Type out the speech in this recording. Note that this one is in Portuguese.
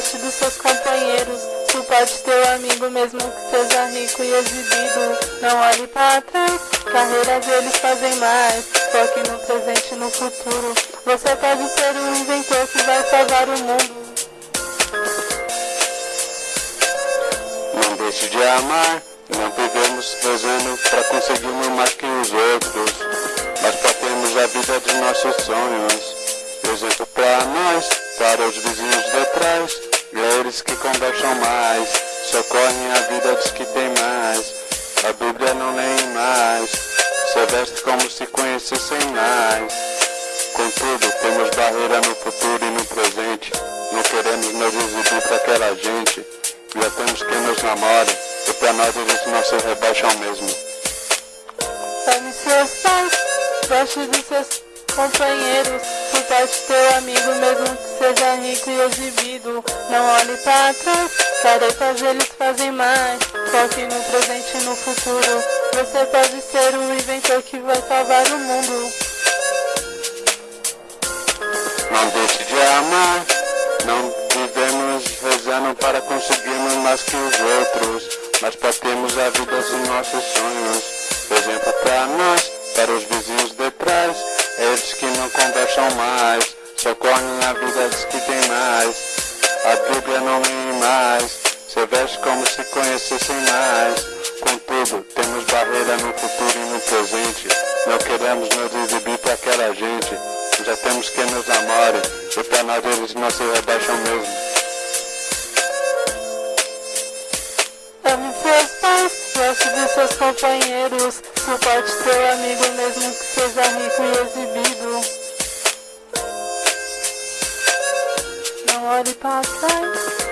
goste dos seus companheiros. Suporte teu amigo mesmo que seja rico e exibido. Não olhe para trás, carreiras eles fazem mais. Foque no presente e no futuro. Você pode ser um inventor que vai salvar o mundo. Não deixe de amar, não vivemos rezando para conseguirmos mais que os outros, mas para termos a vida dos nossos sonhos. Exemplo para nós, para os vizinhos de trás, eles que conversam mais, socorrem a vida dos que têm mais. A Bíblia não leem mais, se veste como se conhecessem mais. Contudo, temos barreira no futuro e no presente. Não queremos nos exibir para aquela gente. Já temos quem nos namore, e para nós eles não se rebaixam mesmo. Ame seus pais, dos seus companheiros. Suporte teu amigo mesmo que seja rico e exibido. Não olhe para trás, tarefas eles fazem mais. Foque no presente e no futuro. Você pode ser o inventor que vai salvar o mundo. Não deixe de amar, não vivemos rezando para conseguirmos mais que os outros, mas para termos a vida dos nossos sonhos. Exemplo para nós, para os vizinhos de trás, conversam mais, socorrem a vida dos que têm mais. A Bíblia não lê mais, se veste como se conhecessem mais. Contudo, temos barreira no futuro e no presente. Não queremos nos exibir para aquela gente. Já temos quem nos namore, e para nós eles não se rebaixam mesmo. Goste dos seus companheiros. Suporte teu amigo mesmo que seja rico e exibido. Não olhe para trás,